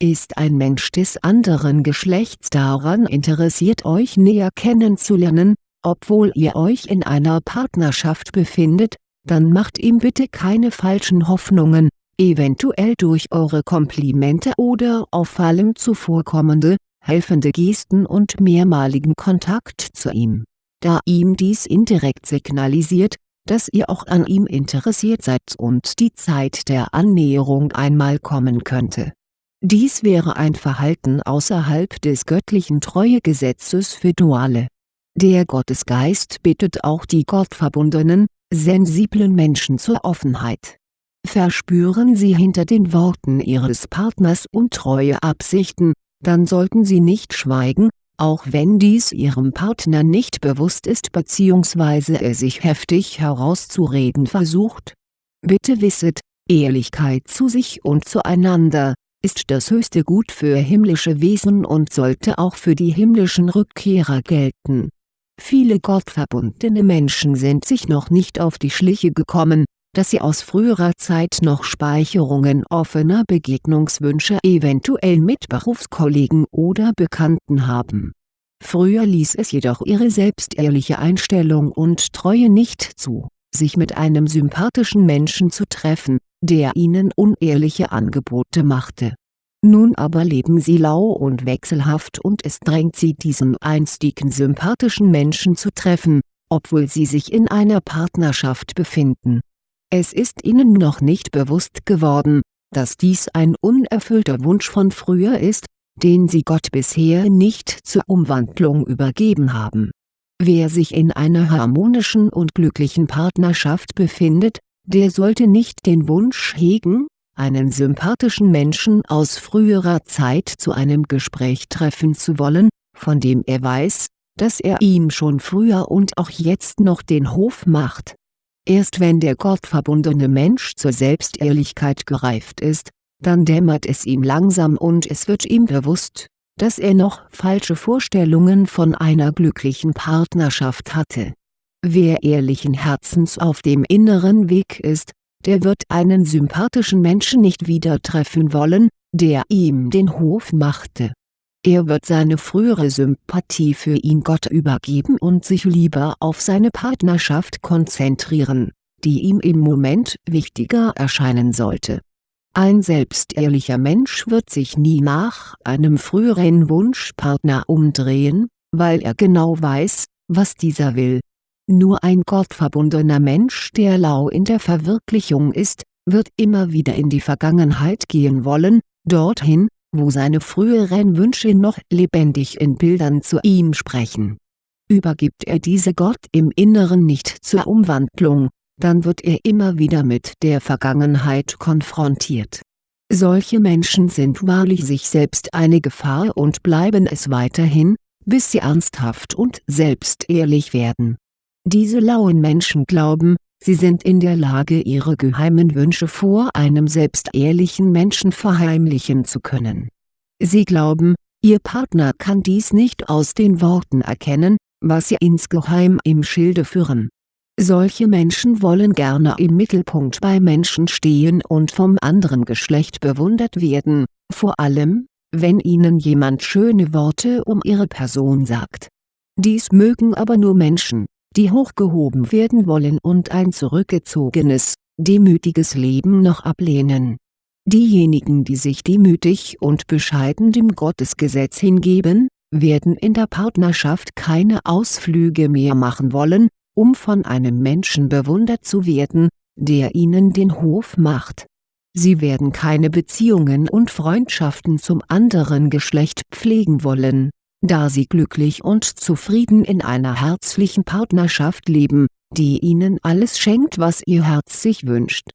Ist ein Mensch des anderen Geschlechts daran interessiert euch näher kennenzulernen, obwohl ihr euch in einer Partnerschaft befindet, dann macht ihm bitte keine falschen Hoffnungen, eventuell durch eure Komplimente oder auffallend zuvorkommende, helfende Gesten und mehrmaligen Kontakt zu ihm. Da ihm dies indirekt signalisiert, dass ihr auch an ihm interessiert seid und die Zeit der Annäherung einmal kommen könnte. Dies wäre ein Verhalten außerhalb des göttlichen Treuegesetzes für Duale. Der Gottesgeist bittet auch die gottverbundenen, sensiblen Menschen zur Offenheit. Verspüren sie hinter den Worten ihres Partners untreue Absichten, dann sollten sie nicht schweigen, auch wenn dies ihrem Partner nicht bewusst ist bzw. er sich heftig herauszureden versucht. Bitte wisset, Ehrlichkeit zu sich und zueinander, ist das höchste Gut für himmlische Wesen und sollte auch für die himmlischen Rückkehrer gelten. Viele gottverbundene Menschen sind sich noch nicht auf die Schliche gekommen, dass sie aus früherer Zeit noch Speicherungen offener Begegnungswünsche eventuell mit Berufskollegen oder Bekannten haben. Früher ließ es jedoch ihre selbstehrliche Einstellung und Treue nicht zu, sich mit einem sympathischen Menschen zu treffen, der ihnen unehrliche Angebote machte. Nun aber leben sie lau und wechselhaft und es drängt sie diesen einstigen sympathischen Menschen zu treffen, obwohl sie sich in einer Partnerschaft befinden. Es ist ihnen noch nicht bewusst geworden, dass dies ein unerfüllter Wunsch von früher ist, den sie Gott bisher nicht zur Umwandlung übergeben haben. Wer sich in einer harmonischen und glücklichen Partnerschaft befindet, der sollte nicht den Wunsch hegen, einen sympathischen Menschen aus früherer Zeit zu einem Gespräch treffen zu wollen, von dem er weiß, dass er ihm schon früher und auch jetzt noch den Hof macht. Erst wenn der gottverbundene Mensch zur Selbstehrlichkeit gereift ist, dann dämmert es ihm langsam und es wird ihm bewusst, dass er noch falsche Vorstellungen von einer glücklichen Partnerschaft hatte. Wer ehrlichen Herzens auf dem inneren Weg ist, der wird einen sympathischen Menschen nicht wieder treffen wollen, der ihm den Hof machte. Er wird seine frühere Sympathie für ihn Gott übergeben und sich lieber auf seine Partnerschaft konzentrieren, die ihm im Moment wichtiger erscheinen sollte ein selbstehrlicher Mensch wird sich nie nach einem früheren Wunschpartner umdrehen, weil er genau weiß, was dieser will. Nur ein gottverbundener Mensch der lau in der Verwirklichung ist, wird immer wieder in die Vergangenheit gehen wollen, dorthin, wo seine früheren Wünsche noch lebendig in Bildern zu ihm sprechen. Übergibt er diese Gott im Inneren nicht zur Umwandlung, dann wird er immer wieder mit der Vergangenheit konfrontiert. Solche Menschen sind wahrlich sich selbst eine Gefahr und bleiben es weiterhin, bis sie ernsthaft und selbstehrlich werden. Diese lauen Menschen glauben, sie sind in der Lage ihre geheimen Wünsche vor einem selbstehrlichen Menschen verheimlichen zu können. Sie glauben, ihr Partner kann dies nicht aus den Worten erkennen, was sie insgeheim im Schilde führen solche Menschen wollen gerne im Mittelpunkt bei Menschen stehen und vom anderen Geschlecht bewundert werden, vor allem, wenn ihnen jemand schöne Worte um ihre Person sagt. Dies mögen aber nur Menschen, die hochgehoben werden wollen und ein zurückgezogenes, demütiges Leben noch ablehnen. Diejenigen die sich demütig und bescheiden dem Gottesgesetz hingeben, werden in der Partnerschaft keine Ausflüge mehr machen wollen, um von einem Menschen bewundert zu werden, der ihnen den Hof macht. Sie werden keine Beziehungen und Freundschaften zum anderen Geschlecht pflegen wollen, da sie glücklich und zufrieden in einer herzlichen Partnerschaft leben, die ihnen alles schenkt was ihr Herz sich wünscht.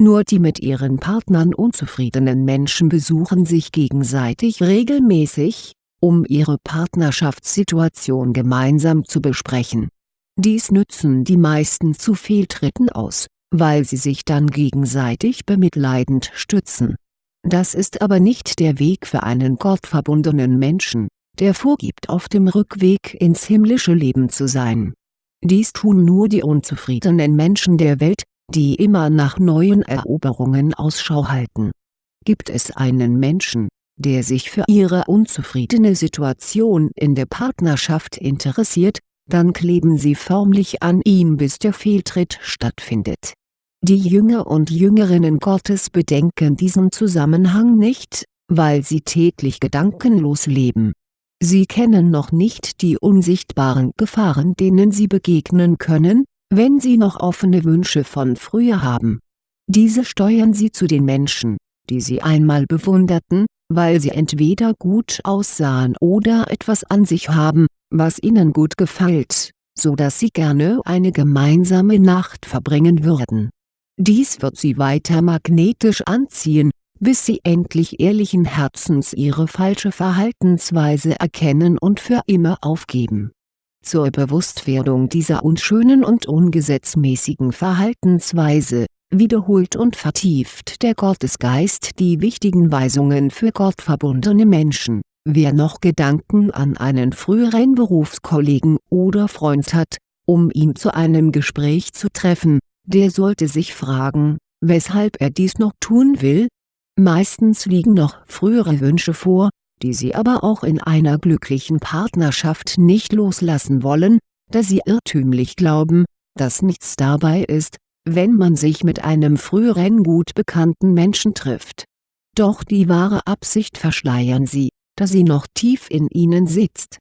Nur die mit ihren Partnern unzufriedenen Menschen besuchen sich gegenseitig regelmäßig, um ihre Partnerschaftssituation gemeinsam zu besprechen dies nützen die meisten zu Fehltritten aus, weil sie sich dann gegenseitig bemitleidend stützen. Das ist aber nicht der Weg für einen gottverbundenen Menschen, der vorgibt auf dem Rückweg ins himmlische Leben zu sein. Dies tun nur die unzufriedenen Menschen der Welt, die immer nach neuen Eroberungen Ausschau halten. Gibt es einen Menschen, der sich für ihre unzufriedene Situation in der Partnerschaft interessiert, dann kleben sie förmlich an ihm bis der Fehltritt stattfindet. Die Jünger und Jüngerinnen Gottes bedenken diesen Zusammenhang nicht, weil sie täglich gedankenlos leben. Sie kennen noch nicht die unsichtbaren Gefahren denen sie begegnen können, wenn sie noch offene Wünsche von früher haben. Diese steuern sie zu den Menschen, die sie einmal bewunderten, weil sie entweder gut aussahen oder etwas an sich haben, was ihnen gut gefällt, so dass sie gerne eine gemeinsame Nacht verbringen würden. Dies wird sie weiter magnetisch anziehen, bis sie endlich ehrlichen Herzens ihre falsche Verhaltensweise erkennen und für immer aufgeben. Zur Bewusstwerdung dieser unschönen und ungesetzmäßigen Verhaltensweise, wiederholt und vertieft der Gottesgeist die wichtigen Weisungen für gottverbundene Menschen Wer noch Gedanken an einen früheren Berufskollegen oder Freund hat, um ihn zu einem Gespräch zu treffen, der sollte sich fragen, weshalb er dies noch tun will? Meistens liegen noch frühere Wünsche vor, die sie aber auch in einer glücklichen Partnerschaft nicht loslassen wollen, da sie irrtümlich glauben, dass nichts dabei ist, wenn man sich mit einem früheren gut bekannten Menschen trifft doch die wahre Absicht verschleiern sie, da sie noch tief in ihnen sitzt.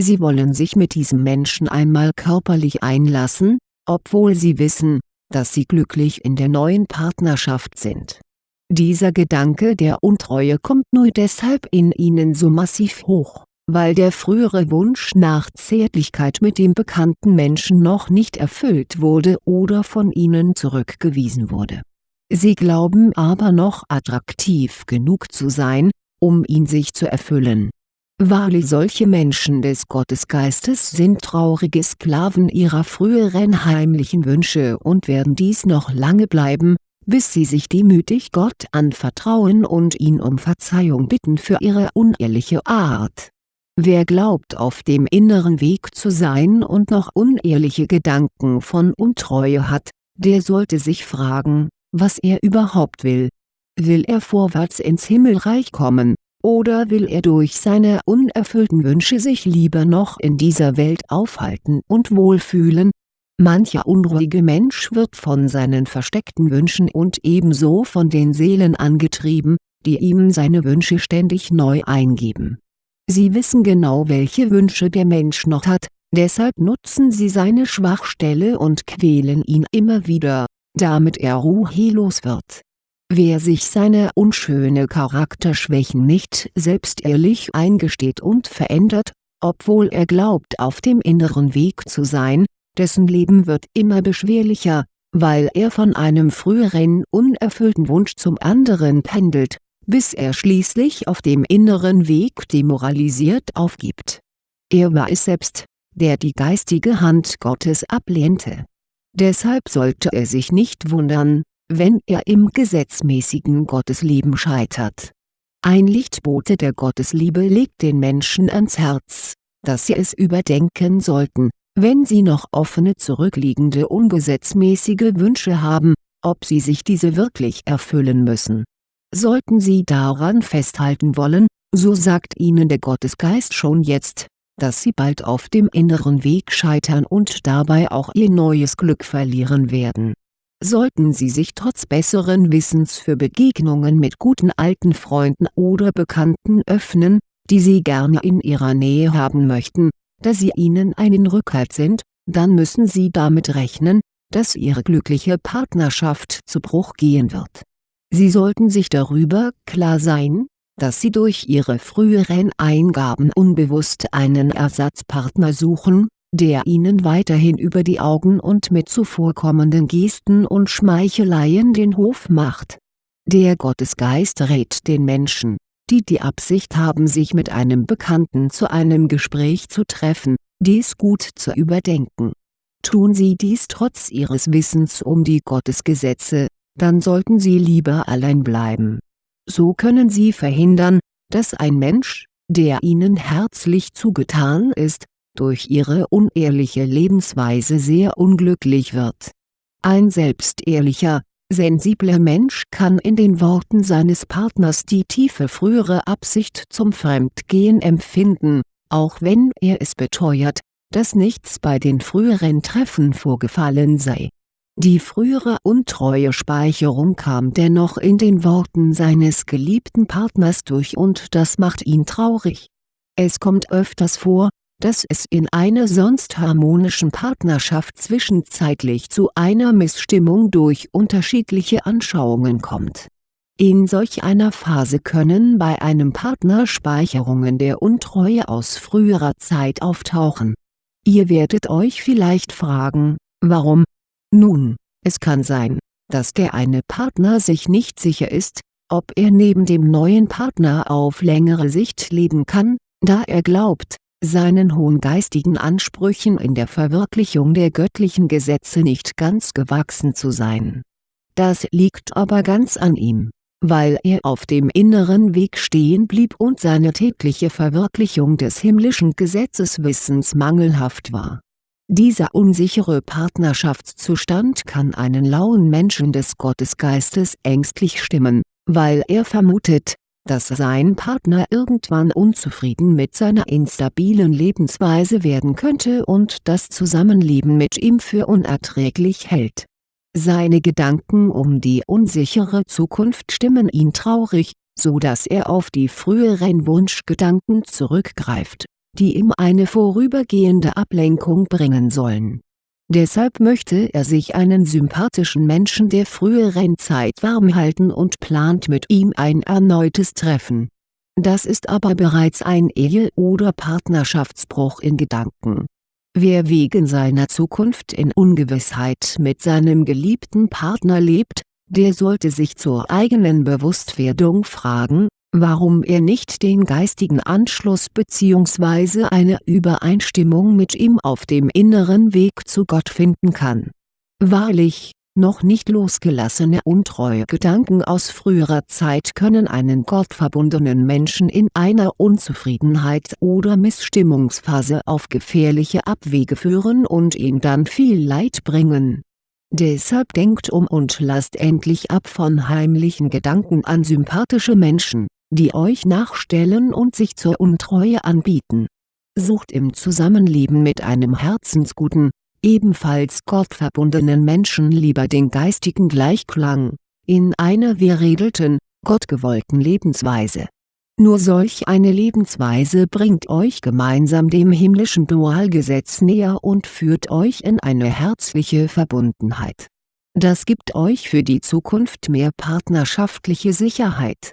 Sie wollen sich mit diesem Menschen einmal körperlich einlassen, obwohl sie wissen, dass sie glücklich in der neuen Partnerschaft sind. Dieser Gedanke der Untreue kommt nur deshalb in ihnen so massiv hoch, weil der frühere Wunsch nach Zärtlichkeit mit dem bekannten Menschen noch nicht erfüllt wurde oder von ihnen zurückgewiesen wurde. Sie glauben aber noch attraktiv genug zu sein, um ihn sich zu erfüllen. Wahrlich solche Menschen des Gottesgeistes sind traurige Sklaven ihrer früheren heimlichen Wünsche und werden dies noch lange bleiben, bis sie sich demütig Gott anvertrauen und ihn um Verzeihung bitten für ihre unehrliche Art Wer glaubt auf dem inneren Weg zu sein und noch unehrliche Gedanken von Untreue hat, der sollte sich fragen, was er überhaupt will. Will er vorwärts ins Himmelreich kommen, oder will er durch seine unerfüllten Wünsche sich lieber noch in dieser Welt aufhalten und wohlfühlen? Mancher unruhige Mensch wird von seinen versteckten Wünschen und ebenso von den Seelen angetrieben, die ihm seine Wünsche ständig neu eingeben Sie wissen genau welche Wünsche der Mensch noch hat, deshalb nutzen sie seine Schwachstelle und quälen ihn immer wieder, damit er ruhelos wird. Wer sich seine unschöne Charakterschwächen nicht selbst ehrlich eingesteht und verändert, obwohl er glaubt auf dem inneren Weg zu sein, dessen Leben wird immer beschwerlicher, weil er von einem früheren unerfüllten Wunsch zum anderen pendelt bis er schließlich auf dem inneren Weg demoralisiert aufgibt. Er war es selbst, der die geistige Hand Gottes ablehnte. Deshalb sollte er sich nicht wundern, wenn er im gesetzmäßigen Gottesleben scheitert. Ein Lichtbote der Gottesliebe legt den Menschen ans Herz, dass sie es überdenken sollten, wenn sie noch offene zurückliegende ungesetzmäßige Wünsche haben, ob sie sich diese wirklich erfüllen müssen Sollten Sie daran festhalten wollen, so sagt Ihnen der Gottesgeist schon jetzt, dass Sie bald auf dem inneren Weg scheitern und dabei auch Ihr neues Glück verlieren werden. Sollten Sie sich trotz besseren Wissens für Begegnungen mit guten alten Freunden oder Bekannten öffnen, die Sie gerne in Ihrer Nähe haben möchten, da sie Ihnen einen Rückhalt sind, dann müssen Sie damit rechnen, dass Ihre glückliche Partnerschaft zu Bruch gehen wird Sie sollten sich darüber klar sein, dass Sie durch Ihre früheren Eingaben unbewusst einen Ersatzpartner suchen, der Ihnen weiterhin über die Augen und mit zuvorkommenden Gesten und Schmeicheleien den Hof macht. Der Gottesgeist rät den Menschen, die die Absicht haben sich mit einem Bekannten zu einem Gespräch zu treffen, dies gut zu überdenken. Tun Sie dies trotz Ihres Wissens um die Gottesgesetze, dann sollten Sie lieber allein bleiben. So können Sie verhindern, dass ein Mensch, der Ihnen herzlich zugetan ist, durch Ihre unehrliche Lebensweise sehr unglücklich wird. Ein selbstehrlicher, sensibler Mensch kann in den Worten seines Partners die tiefe frühere Absicht zum Fremdgehen empfinden, auch wenn er es beteuert, dass nichts bei den früheren Treffen vorgefallen sei die frühere untreue Speicherung kam dennoch in den Worten seines geliebten Partners durch und das macht ihn traurig. Es kommt öfters vor, dass es in einer sonst harmonischen Partnerschaft zwischenzeitlich zu einer Missstimmung durch unterschiedliche Anschauungen kommt. In solch einer Phase können bei einem Partner Speicherungen der Untreue aus früherer Zeit auftauchen. Ihr werdet euch vielleicht fragen, warum, nun, es kann sein, dass der eine Partner sich nicht sicher ist, ob er neben dem neuen Partner auf längere Sicht leben kann, da er glaubt, seinen hohen geistigen Ansprüchen in der Verwirklichung der göttlichen Gesetze nicht ganz gewachsen zu sein. Das liegt aber ganz an ihm, weil er auf dem inneren Weg stehen blieb und seine tägliche Verwirklichung des himmlischen Gesetzeswissens mangelhaft war dieser unsichere Partnerschaftszustand kann einen lauen Menschen des Gottesgeistes ängstlich stimmen, weil er vermutet, dass sein Partner irgendwann unzufrieden mit seiner instabilen Lebensweise werden könnte und das Zusammenleben mit ihm für unerträglich hält. Seine Gedanken um die unsichere Zukunft stimmen ihn traurig, so dass er auf die früheren Wunschgedanken zurückgreift, die ihm eine vorübergehende Ablenkung bringen sollen. Deshalb möchte er sich einen sympathischen Menschen der früheren Zeit warm halten und plant mit ihm ein erneutes Treffen. Das ist aber bereits ein Ehe- oder Partnerschaftsbruch in Gedanken. Wer wegen seiner Zukunft in Ungewissheit mit seinem geliebten Partner lebt, der sollte sich zur eigenen Bewusstwerdung fragen, warum er nicht den geistigen Anschluss bzw. eine Übereinstimmung mit ihm auf dem inneren Weg zu Gott finden kann. Wahrlich, noch nicht losgelassene untreue Gedanken aus früherer Zeit können einen gottverbundenen Menschen in einer Unzufriedenheit oder Missstimmungsphase auf gefährliche Abwege führen und ihm dann viel Leid bringen Deshalb denkt um und lasst endlich ab von heimlichen Gedanken an sympathische Menschen, die euch nachstellen und sich zur Untreue anbieten. Sucht im Zusammenleben mit einem herzensguten, ebenfalls gottverbundenen Menschen lieber den geistigen Gleichklang, in einer verriedelten, gottgewollten Lebensweise nur solch eine Lebensweise bringt euch gemeinsam dem himmlischen Dualgesetz näher und führt euch in eine herzliche Verbundenheit. Das gibt euch für die Zukunft mehr partnerschaftliche Sicherheit.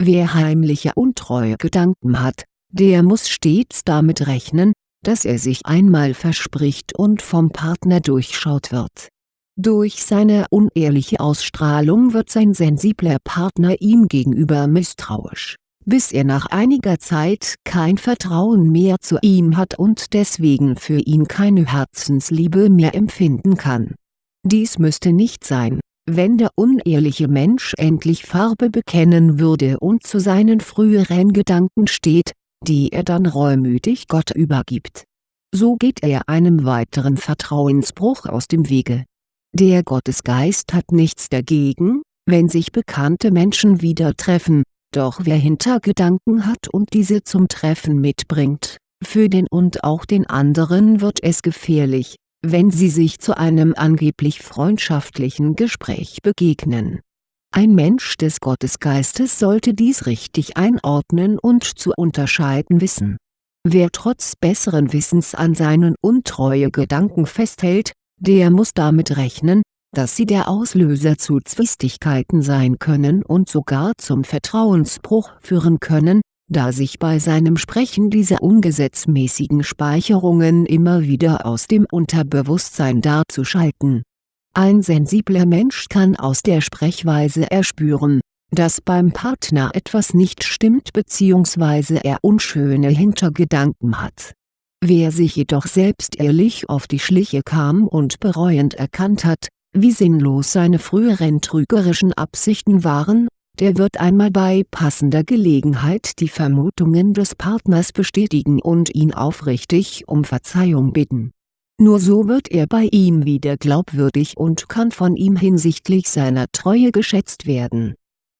Wer heimliche untreue Gedanken hat, der muss stets damit rechnen, dass er sich einmal verspricht und vom Partner durchschaut wird. Durch seine unehrliche Ausstrahlung wird sein sensibler Partner ihm gegenüber misstrauisch bis er nach einiger Zeit kein Vertrauen mehr zu ihm hat und deswegen für ihn keine Herzensliebe mehr empfinden kann. Dies müsste nicht sein, wenn der unehrliche Mensch endlich Farbe bekennen würde und zu seinen früheren Gedanken steht, die er dann reumütig Gott übergibt. So geht er einem weiteren Vertrauensbruch aus dem Wege. Der Gottesgeist hat nichts dagegen, wenn sich bekannte Menschen wieder treffen, doch wer Hintergedanken hat und diese zum Treffen mitbringt, für den und auch den anderen wird es gefährlich, wenn sie sich zu einem angeblich freundschaftlichen Gespräch begegnen. Ein Mensch des Gottesgeistes sollte dies richtig einordnen und zu unterscheiden wissen. Wer trotz besseren Wissens an seinen untreue Gedanken festhält, der muss damit rechnen, dass sie der Auslöser zu Zwistigkeiten sein können und sogar zum Vertrauensbruch führen können, da sich bei seinem Sprechen diese ungesetzmäßigen Speicherungen immer wieder aus dem Unterbewusstsein darzuschalten. Ein sensibler Mensch kann aus der Sprechweise erspüren, dass beim Partner etwas nicht stimmt bzw. er unschöne Hintergedanken hat. Wer sich jedoch selbst ehrlich auf die Schliche kam und bereuend erkannt hat, wie sinnlos seine früheren trügerischen Absichten waren, der wird einmal bei passender Gelegenheit die Vermutungen des Partners bestätigen und ihn aufrichtig um Verzeihung bitten. Nur so wird er bei ihm wieder glaubwürdig und kann von ihm hinsichtlich seiner Treue geschätzt werden.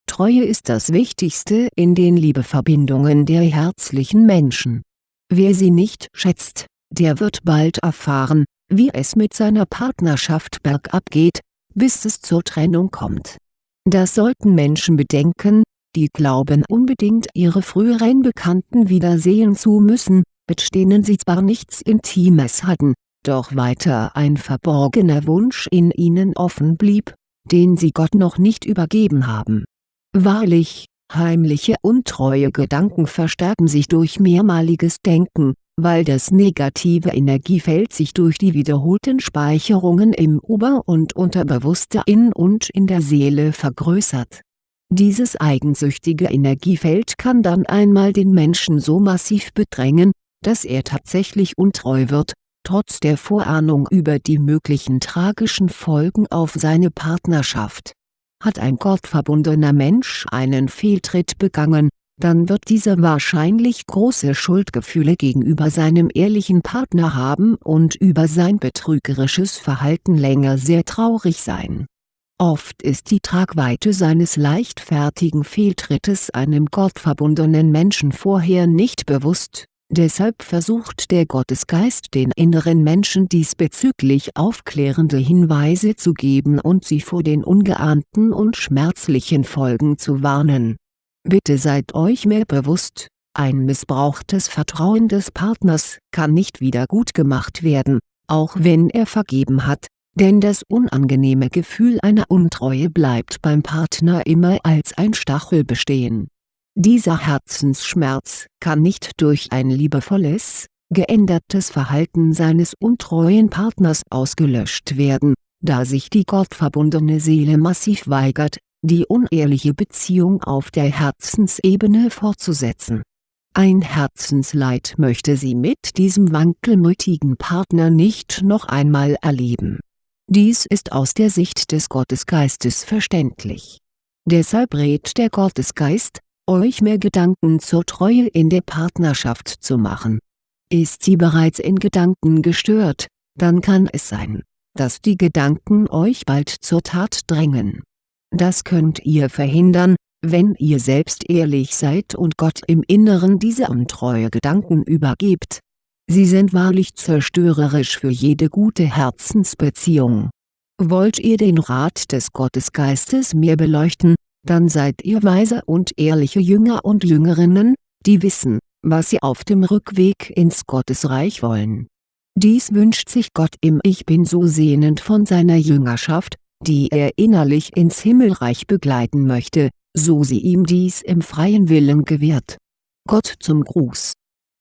Treue ist das Wichtigste in den Liebeverbindungen der herzlichen Menschen. Wer sie nicht schätzt, der wird bald erfahren, wie es mit seiner Partnerschaft bergab geht, bis es zur Trennung kommt. Das sollten Menschen bedenken, die glauben unbedingt ihre früheren Bekannten wiedersehen zu müssen, mit denen sie zwar nichts Intimes hatten, doch weiter ein verborgener Wunsch in ihnen offen blieb, den sie Gott noch nicht übergeben haben. Wahrlich, heimliche untreue Gedanken verstärken sich durch mehrmaliges Denken, weil das negative Energiefeld sich durch die wiederholten Speicherungen im Ober- und Unterbewusstsein und in der Seele vergrößert. Dieses eigensüchtige Energiefeld kann dann einmal den Menschen so massiv bedrängen, dass er tatsächlich untreu wird, trotz der Vorahnung über die möglichen tragischen Folgen auf seine Partnerschaft. Hat ein gottverbundener Mensch einen Fehltritt begangen, dann wird dieser wahrscheinlich große Schuldgefühle gegenüber seinem ehrlichen Partner haben und über sein betrügerisches Verhalten länger sehr traurig sein. Oft ist die Tragweite seines leichtfertigen Fehltrittes einem gottverbundenen Menschen vorher nicht bewusst, deshalb versucht der Gottesgeist den inneren Menschen diesbezüglich aufklärende Hinweise zu geben und sie vor den ungeahnten und schmerzlichen Folgen zu warnen Bitte seid euch mehr bewusst, ein missbrauchtes Vertrauen des Partners kann nicht wieder gut gemacht werden, auch wenn er vergeben hat, denn das unangenehme Gefühl einer Untreue bleibt beim Partner immer als ein Stachel bestehen. Dieser Herzensschmerz kann nicht durch ein liebevolles, geändertes Verhalten seines untreuen Partners ausgelöscht werden, da sich die gottverbundene Seele massiv weigert, die unehrliche Beziehung auf der Herzensebene fortzusetzen. Ein Herzensleid möchte sie mit diesem wankelmütigen Partner nicht noch einmal erleben. Dies ist aus der Sicht des Gottesgeistes verständlich. Deshalb rät der Gottesgeist, euch mehr Gedanken zur Treue in der Partnerschaft zu machen. Ist sie bereits in Gedanken gestört, dann kann es sein, dass die Gedanken euch bald zur Tat drängen das könnt ihr verhindern, wenn ihr selbst ehrlich seid und Gott im Inneren diese untreue Gedanken übergebt. Sie sind wahrlich zerstörerisch für jede gute Herzensbeziehung. Wollt ihr den Rat des Gottesgeistes mehr beleuchten, dann seid ihr weise und ehrliche Jünger und Jüngerinnen, die wissen, was sie auf dem Rückweg ins Gottesreich wollen. Dies wünscht sich Gott im Ich Bin so sehnend von seiner Jüngerschaft, die er innerlich ins Himmelreich begleiten möchte, so sie ihm dies im freien Willen gewährt. Gott zum Gruß